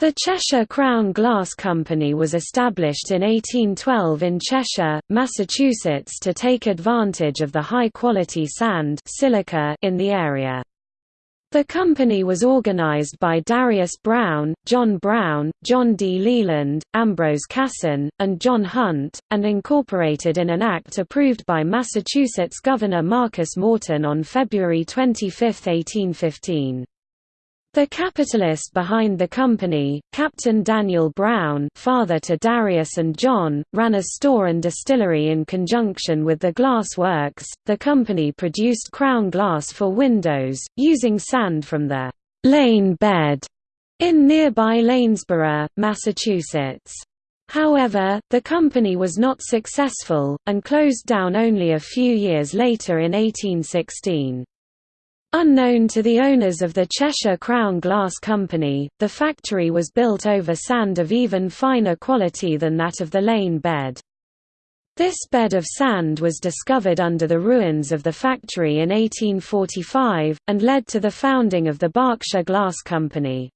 The Cheshire Crown Glass Company was established in 1812 in Cheshire, Massachusetts to take advantage of the high-quality sand silica in the area. The company was organized by Darius Brown, John Brown, John D. Leland, Ambrose Casson, and John Hunt, and incorporated in an act approved by Massachusetts Governor Marcus Morton on February 25, 1815. The capitalist behind the company, Captain Daniel Brown father to Darius and John, ran a store and distillery in conjunction with the glass works. The company produced crown glass for windows, using sand from the «lane bed» in nearby Lanesborough, Massachusetts. However, the company was not successful, and closed down only a few years later in 1816. Unknown to the owners of the Cheshire Crown Glass Company, the factory was built over sand of even finer quality than that of the lane bed. This bed of sand was discovered under the ruins of the factory in 1845, and led to the founding of the Berkshire Glass Company.